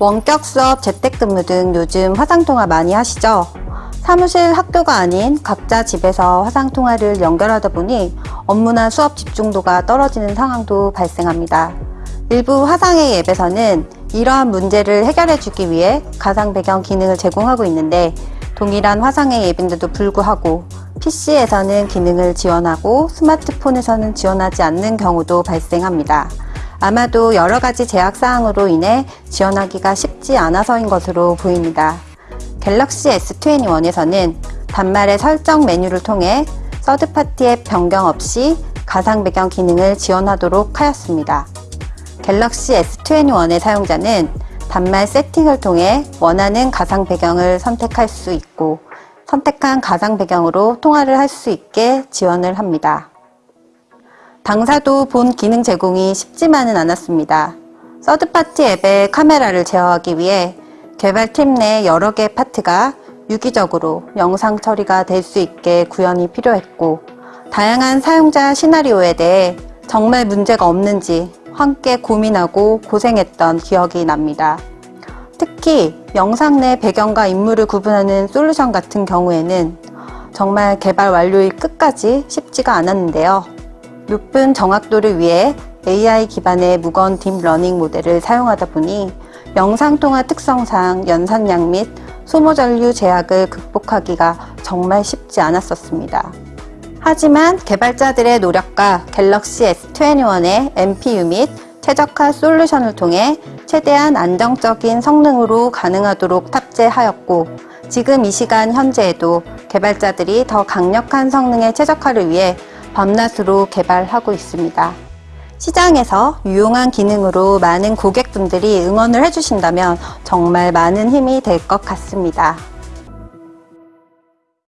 원격 수업, 재택근무 등 요즘 화상통화 많이 하시죠? 사무실 학교가 아닌 각자 집에서 화상통화를 연결하다 보니 업무나 수업 집중도가 떨어지는 상황도 발생합니다. 일부 화상의 앱에서는 이러한 문제를 해결해 주기 위해 가상 배경 기능을 제공하고 있는데 동일한 화상의 앱인데도 불구하고 PC에서는 기능을 지원하고 스마트폰에서는 지원하지 않는 경우도 발생합니다. 아마도 여러 가지 제약 사항으로 인해 지원하기가 쉽지 않아서인 것으로 보입니다. 갤럭시 S21에서는 단말의 설정 메뉴를 통해 서드파티 앱 변경 없이 가상 배경 기능을 지원하도록 하였습니다. 갤럭시 S21의 사용자는 단말 세팅을 통해 원하는 가상 배경을 선택할 수 있고 선택한 가상 배경으로 통화를 할 수 있게 지원을 합니다. 당사도 본 기능 제공이 쉽지만은 않았습니다. 서드파티 앱의 카메라를 제어하기 위해 개발팀 내 여러 개의 파트가 유기적으로 영상 처리가 될 수 있게 구현이 필요했고 다양한 사용자 시나리오에 대해 정말 문제가 없는지 함께 고민하고 고생했던 기억이 납니다. 특히 영상 내 배경과 인물을 구분하는 솔루션 같은 경우에는 정말 개발 완료일 끝까지 쉽지가 않았는데요. 높은 정확도를 위해 AI 기반의 무거운 deep learning 모델을 사용하다 보니 영상통화 특성상 연산량 및 소모 전류 제약을 극복하기가 정말 쉽지 않았었습니다. 하지만 개발자들의 노력과 갤럭시 S21의 NPU 및 최적화 솔루션을 통해 최대한 안정적인 성능으로 가능하도록 탑재하였고 지금 이 시간 현재에도 개발자들이 더 강력한 성능의 최적화를 위해 밤낮으로 개발하고 있습니다. 시장에서 유용한 기능으로 많은 고객분들이 응원을 해주신다면 정말 많은 힘이 될 것 같습니다.